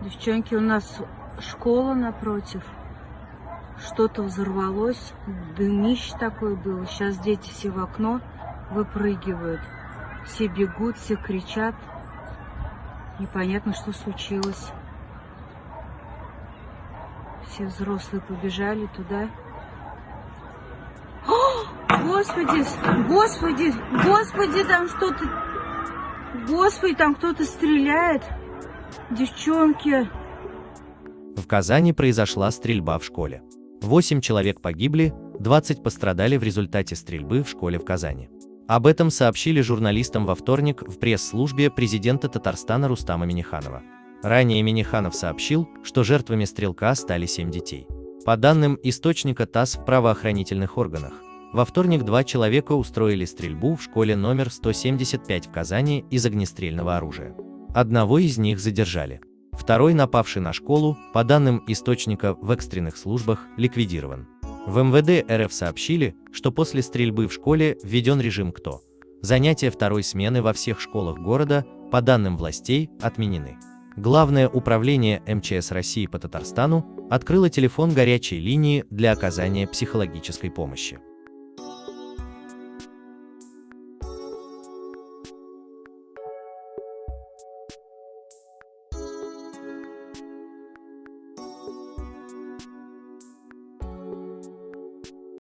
Девчонки, у нас школа напротив. Что-то взорвалось, дымище такое было. Сейчас дети все в окно выпрыгивают. Все бегут, все кричат. Непонятно, что случилось. Все взрослые побежали туда. О, Господи, Господи, Господи, там что-то... Господи, там кто-то стреляет. Девчонки. В Казани произошла стрельба в школе. 8 человек погибли, 20 пострадали в результате стрельбы в школе в Казани. Об этом сообщили журналистам во вторник в пресс-службе президента Татарстана Рустама Миниханова. Ранее Миниханов сообщил, что жертвами стрелка стали 7 детей. По данным источника ТАСС в правоохранительных органах, во вторник два человека устроили стрельбу в школе номер 175 в Казани из огнестрельного оружия. Одного из них задержали. Второй, напавший на школу, по данным источника в экстренных службах, ликвидирован. В МВД РФ сообщили, что после стрельбы в школе введен режим «Кто?». Занятия второй смены во всех школах города, по данным властей, отменены. Главное управление МЧС России по Татарстану открыло телефон горячей линии для оказания психологической помощи.